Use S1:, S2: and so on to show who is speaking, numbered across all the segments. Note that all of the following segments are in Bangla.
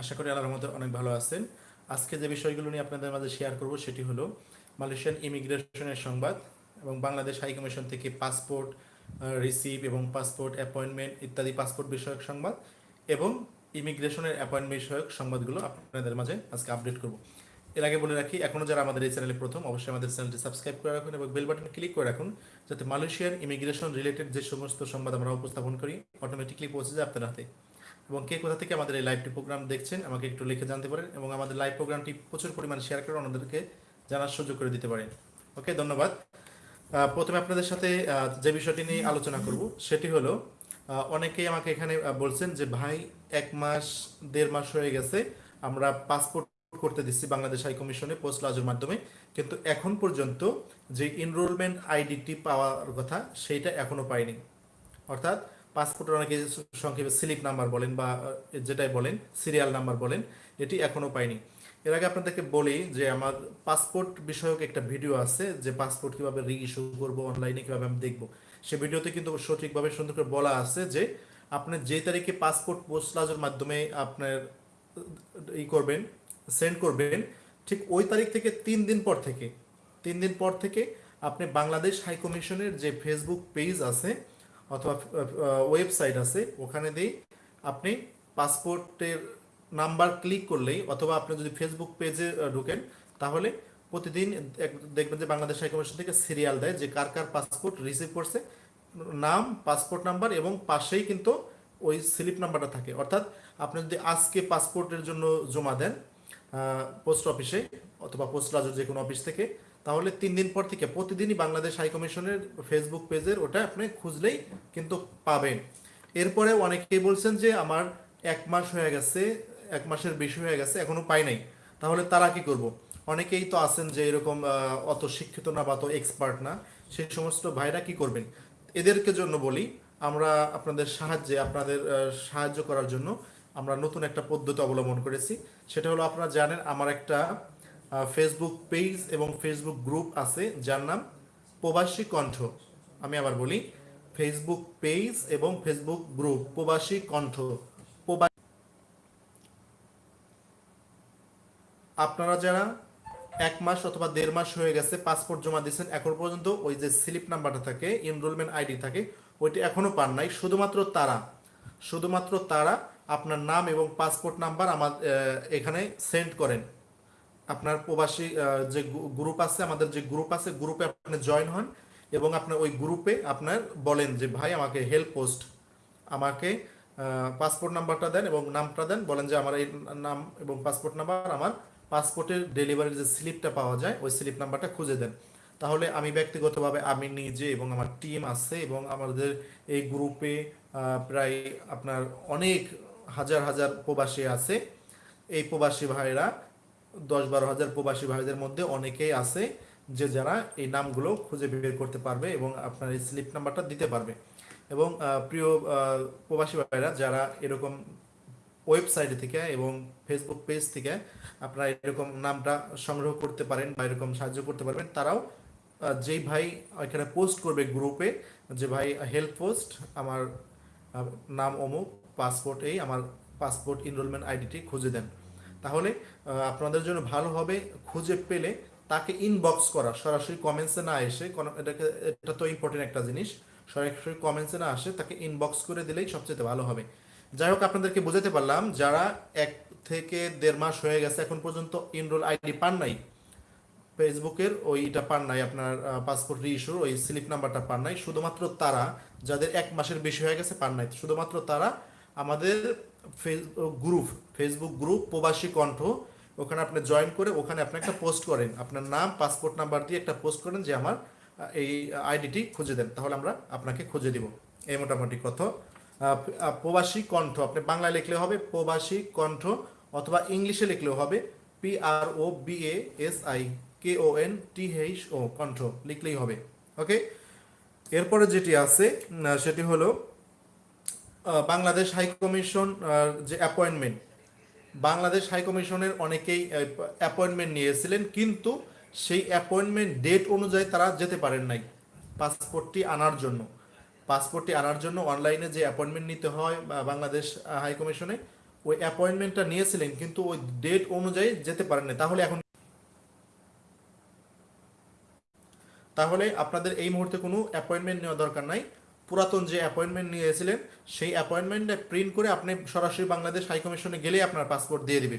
S1: আশা করি আল্লাহর মধ্যে অনেক ভালো আছেন। আজকে যে বিষয়গুলো নিয়ে আপনাদের মাঝে শেয়ার করব সেটি হলো মালয়েশিয়ান ইমিগ্রেশনের সংবাদ এবং বাংলাদেশ হাই কমিশন থেকে পাসপোর্ট রিসিভ এবং পাসপোর্ট অ্যাপয়েন্টমেন্ট ইত্যাদি পাসপোর্ট বিষয়ক সংবাদ এবং ইমিগ্রেশনের অ্যাপয়েন্টমেন্ট বিষয়ক সংবাদগুলো আপনাদের মাঝে আজকে আপডেট করব। এর আগে বলে রাখি এখনও যারা আমাদের এই চ্যানেলে প্রথম, অবশ্যই আমাদের চ্যানেলটি সাবস্ক্রাইব করে রাখুন এবং বেল বাটন ক্লিক করে রাখুন যাতে মালয়েশিয়ার ইমিগ্রেশন রিলেটেড যে সমস্ত সংবাদ আমরা উপস্থাপন করি অটোমেটিকলি পৌঁছে যায় আপনার হাতে। এবং কে কোথা থেকে আমাদের এই লাইভটি প্রোগ্রাম দেখছেন, আমাকে একটু লিখে জানতে পারেন এবং আমাদের লাইভ প্রোগ্রামটি প্রচুর পরিমাণ শেয়ার করে অন্যদেরকে জানার সুযোগ করে দিতে পারেন। ওকে ধন্যবাদ। প্রথমে আপনাদের সাথে যে বিষয়টি নিয়ে আলোচনা করব, সেটি হলো অনেকেই আমাকে এখানে বলছেন যে, ভাই, এক মাস, দেড় মাস হয়ে গেছে, আমরা পাসপোর্ট করতে দিচ্ছি বাংলাদেশ হাই কমিশনে পোস্ট লজের মাধ্যমে। কিন্তু এখন পর্যন্ত যে এনরোলমেন্ট আইডিটি পাওয়ার কথা সেইটা এখনও পাইনি। অর্থাৎ পাসপোর্টের অনেকে সংক্ষেপে স্লিপ নাম্বার বলেন বা যেটাই বলেন, সিরিয়াল নাম্বার বলেন, এটি এখনও পাইনি। এর আগে আপনাদেরকে বলি যে আমার পাসপোর্ট বিষয়ক একটা ভিডিও আছে যে পাসপোর্ট কীভাবে রি ইস্যু করব অনলাইনে কীভাবে আমি দেখব। সে ভিডিওতে কিন্তু সঠিকভাবে সুন্দর করে বলা আছে যে আপনি যে তারিখে পাসপোর্ট পোস্ট লাজের মাধ্যমে আপনার ই করবেন সেন্ড করবেন, ঠিক ওই তারিখ থেকে তিন দিন পর থেকে, তিন দিন পর থেকে আপনি বাংলাদেশ হাই কমিশনের যে ফেসবুক পেজ আছে অথবা ওয়েবসাইট আছে, ওখানে দিয়ে আপনি পাসপোর্টের নাম্বার ক্লিক করলেই অথবা আপনি যদি ফেসবুক পেজে ঢুকেন, তাহলে প্রতিদিন দেখবেন যে বাংলাদেশ হাইকমিশন থেকে সিরিয়াল দেয় যে কার কার পাসপোর্ট রিসিভ করছে, নাম, পাসপোর্ট নাম্বার এবং পাশেই কিন্তু ওই স্লিপ নাম্বারটা থাকে। অর্থাৎ আপনি যদি আজকে পাসপোর্টের জন্য জমা দেন পোস্ট অফিসে অথবা পোস্ট রাজুর যে কোনো অফিস থেকে তাহলে তিন দিন পর থেকে প্রতিদিনই বাংলাদেশ হাই কমিশনের ফেসবুক পেজের ওটা আপনি খুঁজলেই কিন্তু পাবেন। এরপরে অনেকেই বলছেন যে আমার এক মাস হয়ে গেছে, এক মাসের বেশি হয়ে গেছে, এখনও পাই নাই। তাহলে তারা কি করব? অনেকেই তো আছেন যে এরকম অত শিক্ষিত না বা অত এক্সপার্ট না, সেই সমস্ত ভাইরা কি করবেন? এদেরকে জন্য বলি, আমরা আপনাদের সাহায্যে, আপনাদের সাহায্য করার জন্য আমরা নতুন একটা পদ্ধতি অবলম্বন করেছি। সেটা হলো আপনারা জানেন, আমার একটা ফেসবুক পেজ এবং ফেসবুক গ্রুপ আছে, যার নাম প্রবাসী কণ্ঠ। আমি আবার বলি ফেসবুক পেজ এবং ফেসবুক গ্রুপ প্রবাসী কণ্ঠ। আপনারা যারা এক মাস অথবা দেড় মাস হয়ে গেছে পাসপোর্ট জমা দিয়েছেন, এখন পর্যন্ত ওই যে স্লিপ নাম্বারটা থাকে এনরোলমেন্ট আইডি থাকে, ওইটি এখনও পান নাই। শুধুমাত্র তারা শুধুমাত্র তারা আপনার নাম এবং পাসপোর্ট নাম্বার আমার এখানে সেন্ড করেন। আপনার প্রবাসী যে গ্রুপ আছে, আমাদের যে গ্রুপ আছে গ্রুপে আপনি জয়েন হন এবং আপনার ওই গ্রুপে আপনার বলেন যে, ভাই, আমাকে হেল্প পোস্ট আমাকে পাসপোর্ট নাম্বারটা দেন এবং নামটা দেন, বলেন যে আমার এই নাম এবং পাসপোর্ট নাম্বার আমার পাসপোর্টের ডেলিভারির যে স্লিপটা পাওয়া যায়, ওই স্লিপ নাম্বারটা খুঁজে দেন। তাহলে আমি ব্যক্তিগতভাবে, আমি নিজে এবং আমার টিম আছে এবং আমাদের এই গ্রুপে প্রায় আপনার অনেক হাজার হাজার প্রবাসী আছে। এই প্রবাসী ভাইরা দশ বারো হাজার প্রবাসী ভাইদের মধ্যে অনেকেই আছে যে যারা এই নামগুলো খুঁজে বের করতে পারবে এবং আপনার এই স্লিপ নাম্বারটা দিতে পারবে। এবং প্রিয় প্রবাসী ভাইরা যারা এরকম ওয়েবসাইট থেকে এবং ফেসবুক পেজ থেকে আপনারা এরকম নামটা সংগ্রহ করতে পারেন বা এরকম সাহায্য করতে পারবেন, তারাও যেই ভাই এখানে পোস্ট করবে গ্রুপে, যে ভাই হেল্প পোস্ট, আমার নাম অমুক, পাসপোর্ট এই, আমার পাসপোর্ট এনরোলমেন্ট আইডিটি খুঁজে দেন। তাহলে আপনাদের জন্য ভালো হবে খুঁজে পেলে তাকে ইনবক্স করা। সরাসরি কমেন্টসে না এসে, কোনো- এটাকে, এটা তো ইম্পর্টেন্ট একটা জিনিস, সরাসরি কমেন্টসে না আসে, তাকে ইনবক্স করে দিলেই সবচেয়ে ভালো হবে। যাই হোক, আপনাদেরকে বোঝাতে পারলাম, যারা এক থেকে দেড় মাস হয়ে গেছে, এখন পর্যন্ত ইনরোল আইডি পান নাই ফেসবুকের ওইটা পান নাই, আপনার পাসপোর্ট রিইস্যুর ওই স্লিপ নাম্বারটা পান নাই, শুধুমাত্র তারা, যাদের এক মাসের বেশি হয়ে গেছে, পান নাই। শুধুমাত্র তারা আমাদের গ্রুপ ফেসবুক গ্রুপ, প্রবাসী কণ্ঠ। ওখানে আপনি জয়েন করে ওখানে আপনি একটা পোস্ট করেন। আপনার নাম পাসপোর্ট নাম্বার দিয়ে একটা পোস্ট করেন যে আমার এই আইডিটি খুঁজে দেন। তাহলে আমরা আপনাকে খুঁজে দিব। এই মোটামুটি কথা। প্রবাসী কণ্ঠ। আপনি বাংলায় লিখলে হবে প্রবাসী কণ্ঠ অথবা ইংলিশে লিখলেও হবে P R O B A S I K O N T H O Kantha. লিখলেই হবে। ওকে এরপরে যেটি আছে সেটি হলো বাংলাদেশ হাই কমিশন যে অ্যাপয়েন্টমেন্ট বাংলাদেশ হাই কমিশনের অনেকেই অ্যাপয়েন্টমেন্ট নিয়েছিলেন, কিন্তু সেই অ্যাপয়েন্টমেন্ট ডেট অনুযায়ী তারা যেতে পারেন নাই পাসপোর্টটি আনার জন্য। পাসপোর্টটি আনার জন্য অনলাইনে যে অ্যাপয়েন্টমেন্ট নিতে হয় বাংলাদেশ হাই কমিশনে, ওই অ্যাপয়েন্টমেন্টটা নিয়েছিলেন, কিন্তু ওই ডেট অনুযায়ী যেতে পারেন না তাহলে এখন তাহলে আপনাদের এই মুহূর্তে কোনো অ্যাপয়েন্টমেন্ট নেওয়া দরকার নাই। পুরাতন যে অ্যাপয়েন্টমেন্ট নিয়েছিলেন, সেই অ্যাপয়েন্টমেন্টটা প্রিন্ট করে আপনি সরাসরি বাংলাদেশ হাই কমিশনে গেলেই আপনার পাসপোর্ট দিয়ে দিবে।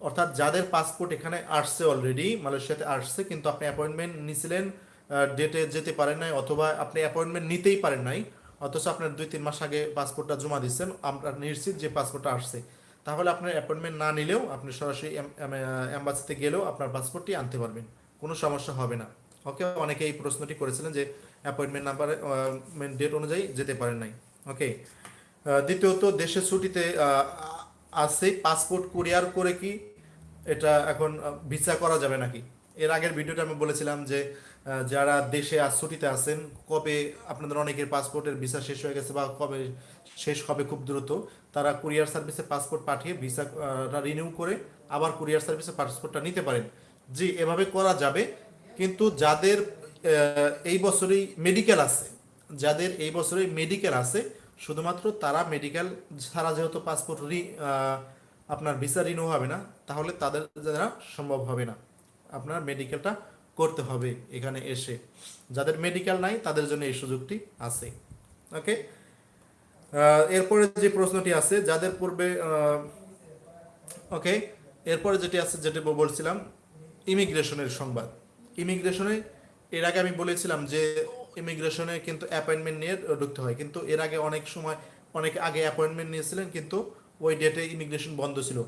S1: অর্থাৎ যাদের পাসপোর্ট এখানে আসছে অলরেডি মালয়েশিয়াতে আসছে, কিন্তু আপনি অ্যাপয়েন্টমেন্ট নিয়েছিলেন ডেটে যেতে পারেন নাই, অথবা আপনি অ্যাপয়েন্টমেন্ট নিতেই পারেন নাই, অথচ আপনার দুই তিন মাস আগে পাসপোর্টটা জমা দিচ্ছেন আমরা নিশ্চিত যে পাসপোর্টটা আসছে। তাহলে আপনার অ্যাপয়েন্টমেন্ট না নিলেও আপনি সরাসরি অ্যাম্বাসিতে গেলেও আপনার পাসপোর্টটি আনতে পারবেন, কোনো সমস্যা হবে না। ওকে অনেকে এই প্রশ্নটি করেছিলেন যে অ্যাপয়েন্টমেন্ট নাম্বার ডেট অনুযায়ী যেতে পারেন নাই। ওকে দ্বিতীয়ত, দেশের ছুটিতে আছে পাসপোর্ট কুরিয়ার করে কি এটা এখন ভিসা করা যাবে নাকি? এর আগের ভিডিওটা আমি বলেছিলাম যে যারা দেশে আজ ছুটিতে আছেন, কবে আপনাদের অনেকের পাসপোর্টের ভিসা শেষ হয়ে গেছে বা কবে শেষ হবে খুব দ্রুত, তারা কুরিয়ার সার্ভিসে পাসপোর্ট পাঠিয়ে ভিসা রিনিউ করে আবার কুরিয়ার সার্ভিসে পাসপোর্টটা নিতে পারেন। জি, এভাবে করা যাবে, কিন্তু যাদের এই বছরই মেডিকেল আছে। যাদের এই বছরই মেডিকেল আছে, শুধুমাত্র তারা মেডিকেল ছাড়া যেহেতু পাসপোর্ট রি আপনার ভিসা রিনিউ হবে না, তাহলে তাদের দ্বারা সম্ভব হবে না। আপনার মেডিকেলটা করতে হবে এখানে এসে। যাদের মেডিকেল নাই, তাদের জন্য এই সুযোগটি আছে। ওকে এরপরে যে প্রশ্নটি আছে, যাদের পূর্বে ওকে এরপরে যেটি আছে, যেটি বলছিলাম ইমিগ্রেশনের সংবাদ। ইমিগ্রেশনে এর আগে আমি বলেছিলাম যে ইমিগ্রেশনে কিন্তু অ্যাপয়েন্টমেন্ট নিয়ে ঢুকতে হয়। কিন্তু এর আগে অনেক সময় অনেক আগে অ্যাপয়েন্টমেন্ট নিয়েছিলেন, কিন্তু ওই ডেটে ইমিগ্রেশন বন্ধ ছিল।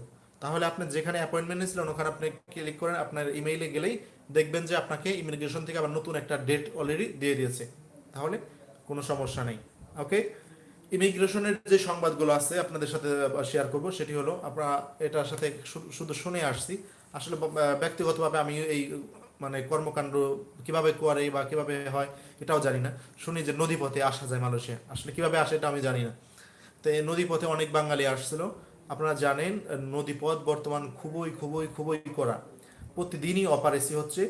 S1: তাহলে আপনি যেখানে অ্যাপয়েন্টমেন্ট নিয়েছিলেন, ওখানে আপনি ক্লিক করেন, আপনার ইমেইলে গেলেই দেখবেন যে আপনাকে ইমিগ্রেশন থেকে আবার নতুন একটা ডেট অলরেডি দিয়ে দিয়েছে। তাহলে কোনো সমস্যা নেই। ওকে ইমিগ্রেশনের যে সংবাদগুলো আছে আপনাদের সাথে শেয়ার করব, সেটি হলো আপনারা এটার সাথে শুধু শুনে আসছি। আসলে ব্যক্তিগতভাবে আমি এই মানে কর্মকাণ্ড কীভাবে করে বা কীভাবে হয়, এটাও জানি না। শুনি যে নদীপথে আসা যায় মালয়েশিয়া আসলে কীভাবে আসে এটা আমি জানি না। তো এই নদীপথে অনেক বাঙালি আসছিল। আপনারা জানেন, নদীপথ বর্তমান খুবই খুবই খুবই করা প্রতিদিনই অপারেসি হচ্ছে।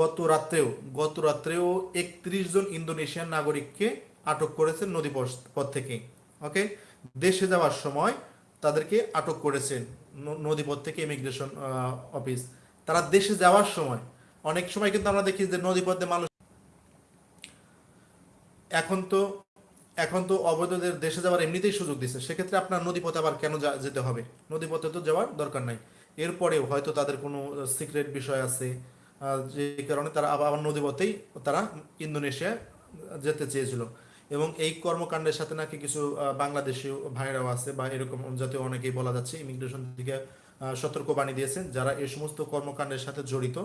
S1: গত রাত্রেও গত রাত্রেও একত্রিশ জন ইন্দোনেশিয়ান নাগরিককে আটক করেছেন নদীপথ পথ থেকে। ওকে? দেশে যাওয়ার সময় তাদেরকে আটক করেছেন নদীপথ থেকে ইমিগ্রেশন অফিস। তারা দেশে যাওয়ার সময় অনেক সময় কিন্তু আমরা দেখি যে নদীপথে মানুষ এখন তো এখন তো অবৈধদের দেশে যাওয়ার এমনিতেই সুযোগ দিচ্ছে সেক্ষেত্রে আপনার নদীপথে আবার কেন যেতে হবে? নদীপথে তো যাওয়ার দরকার নাই। এরপরেও হয়তো তাদের কোনো সিক্রেট বিষয় আছে যে কারণে তারা আবার নদীপথেই তারা ইন্দোনেশিয়া যেতে চেয়েছিল। এবং এই কর্মকাণ্ডের সাথে নাকি কিছু বাংলাদেশি ভাইরাও আছে বা এরকম জাতীয় অনেকেই বলা যাচ্ছে, ইমিগ্রেশন থেকে সতর্কবাণী দিয়েছেন, যারা এই সমস্ত কর্মকাণ্ডের সাথে জড়িত।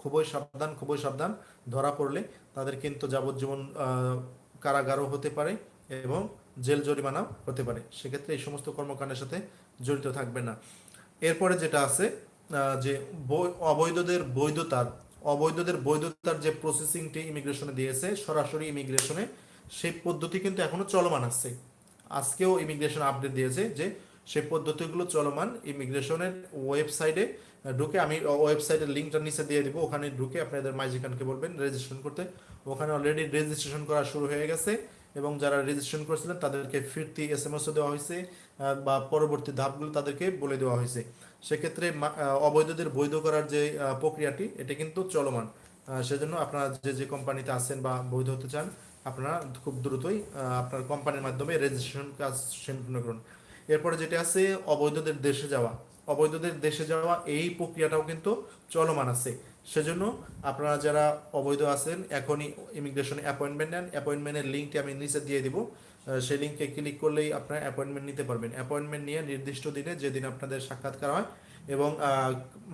S1: খুবই সাবধান খুবই সাবধান ধরা পড়লে তাদের কিন্তু যাবজ্জীবন কারাগারও হতে পারে এবং জেল জরিমানাও হতে পারে। সেক্ষেত্রে এই সমস্ত কর্মকাণ্ডের সাথে জড়িত থাকবে না। এরপরে যেটা আছে যে অবৈধদের বৈধতার অবৈধদের বৈধতার যে প্রসেসিংটি ইমিগ্রেশনে দিয়েছে, সরাসরি ইমিগ্রেশনে সেই পদ্ধতি কিন্তু এখনও চলমান আছে। আজকেও ইমিগ্রেশন আপডেট দিয়েছে যে সেই পদ্ধতিগুলো চলমান ইমিগ্রেশনের ওয়েবসাইটে ঢুকে আমি ওয়েবসাইটের লিঙ্কটা নিচে দিয়ে দিব। ওখানে ঢুকে আপনাদের মাইজিকানকে বলবেন রেজিস্ট্রেশন করতে। ওখানে অলরেডি রেজিস্ট্রেশন করা শুরু হয়ে গেছে এবং যারা রেজিস্ট্রেশন করেছিলেন, তাদেরকে ফিরতি এস এম এসও দেওয়া হয়েছে বা পরবর্তী ধাপগুলো তাদেরকে বলে দেওয়া হয়েছে। সেক্ষেত্রে অবৈধদের বৈধ করার যে প্রক্রিয়াটি, এটা কিন্তু চলমান। সেজন্য আপনারা যে যে কোম্পানিতে আছেন বা বৈধ হতে চান, আপনারা খুব দ্রুতই আপনার কোম্পানির মাধ্যমে রেজিস্ট্রেশন কাজ সম্পূর্ণ করুন। এরপরে যেটা আছে, অবৈধদের দেশে যাওয়া। অবৈধদের দেশে যাওয়া, এই প্রক্রিয়াটাও কিন্তু চলমান আছে। সেজন্য আপনারা যারা অবৈধ আছেন, এখনই ইমিগ্রেশনে অ্যাপয়েন্টমেন্ট নেন। অ্যাপয়েন্টমেন্টের লিঙ্কটি আমি নিচে দিয়ে দিব। সেই লিঙ্কে ক্লিক করলেই আপনারা অ্যাপয়েন্টমেন্ট নিতে পারবেন। অ্যাপয়েন্টমেন্ট নিয়ে নির্দিষ্ট দিনে যেদিন আপনাদের সাক্ষাৎকার হয় এবং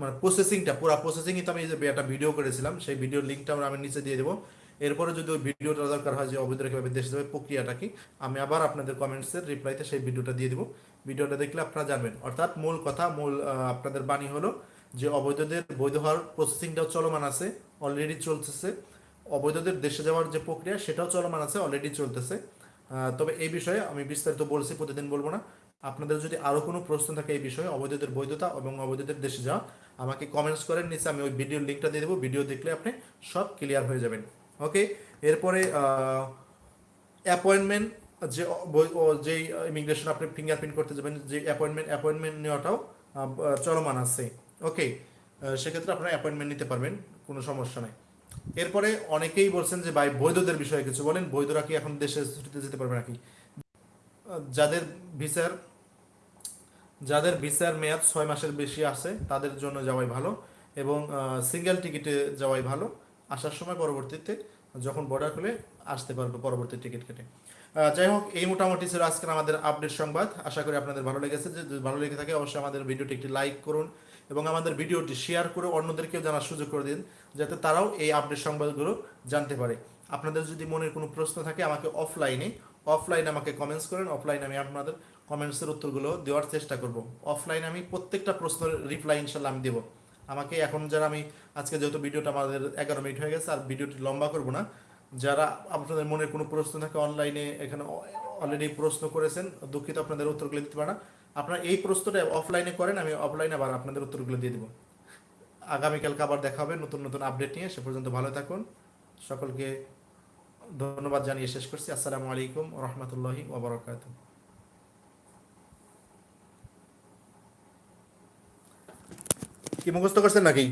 S1: মানে প্রসেসিংটা পুরো প্রসেসিংই তো আমি যে একটা ভিডিও করেছিলাম, সেই ভিডিওর লিঙ্কটা আমরা আমি নিচে দিয়ে দেবো। এরপরে যদি ওই ভিডিওটা দরকার হয় যে অবৈধরা কীভাবে দেশে যাবে প্রক্রিয়াটা কি? আমি আবার আপনাদের কমেন্টসের রিপ্লাইতে সেই ভিডিওটা দিয়ে দিব। ভিডিওটা দেখলে আপনারা জানবেন। অর্থাৎ মূল কথা, মূল আপনাদের বাণী হলো যে অবৈধদের বৈধ হওয়ার প্রসেসিংটাও চলমান আছে অলরেডি চলতেছে। অবৈধদের দেশে যাওয়ার যে প্রক্রিয়া, সেটাও চলমান আছে অলরেডি চলতেছে। তবে এই বিষয়ে আমি বিস্তারিত বলছি, প্রতিদিন বলব না। আপনাদের যদি আরও কোনো প্রশ্ন থাকে এই বিষয়ে, অবৈধদের বৈধতা এবং অবৈধদের দেশে যাওয়া, আমাকে কমেন্টস করেন। নিচে আমি ওই ভিডিওর লিঙ্কটা দিয়ে দেবো। ভিডিও দেখলে আপনি সব ক্লিয়ার হয়ে যাবেন। ওকে এরপরে অ্যাপয়েন্টমেন্ট যে যেই ইমিগ্রেশন আপনি ফিঙ্গারপ্রিন্ট করতে যাবেন, যে অ্যাপয়েন্টমেন্ট অ্যাপয়েন্টমেন্ট নেওয়াটাও চলমান আছে। ওকে সেক্ষেত্রে আপনারা অ্যাপয়েন্টমেন্ট নিতে পারবেন, কোনো সমস্যা নাই। এরপরে অনেকেই বলছেন যে, ভাই, বৈধদের বিষয়ে কিছু বলেন। বৈধরা কি এখন দেশে ছুটিতে যেতে পারবে নাকি? যাদের ভিসার যাদের ভিসার মেয়াদ ছয় মাসের বেশি আছে, তাদের জন্য যাওয়াই ভালো এবং সিঙ্গেল টিকিটে যাওয়াই ভালো। আসার সময় পরবর্তীতে যখন বর্ডার খুলে আসতে পারবে পরবর্তী টিকিট কেটে। যাই হোক, এই মোটামুটি ছিল আজকের আমাদের আপডেট সংবাদ। আশা করি আপনাদের ভালো লেগেছে। যে ভালো লেগে থাকে, অবশ্যই আমাদের ভিডিওটি একটি লাইক করুন এবং আমাদের ভিডিওটি শেয়ার করে অন্যদেরকেও জানার সুযোগ করে দিন, যাতে তারাও এই আপডেট সংবাদগুলো জানতে পারে। আপনাদের যদি মনের কোনো প্রশ্ন থাকে, আমাকে অফলাইনে অফলাইনে আমাকে কমেন্টস করেন অফলাইনে আমি আপনাদের কমেন্টসের উত্তরগুলো দেওয়ার চেষ্টা করব। অফলাইনে আমি প্রত্যেকটা প্রশ্নের রিপ্লাই ইনশাল্লাহ আমি দেবো। আমাকে এখন যারা আমি, আজকে যেহেতু ভিডিওটা আমাদের এগারো মিনিট হয়ে গেছে, আর ভিডিওটি লম্বা করব না, যারা আপনাদের মনে কোনো প্রশ্ন থাকে অনলাইনে এখানে অলরেডি প্রশ্ন করেছেন, দুঃখিত আপনাদের উত্তরগুলো দিতে পারে না। আপনারা এই প্রশ্নটা অফলাইনে করেন, আমি অফলাইনে আবার আপনাদের উত্তরগুলো দিয়ে দেবো। আগামীকালকে আবার দেখা হবে, নতুন নতুন আপডেট নিয়ে, সে পর্যন্ত ভালো থাকুন। সকলকে ধন্যবাদ জানিয়ে শেষ করছি। আসসালামু আলাইকুম রহমতুল্লাহি ওবরাকাত কি মুখস্থ করছেন নাকি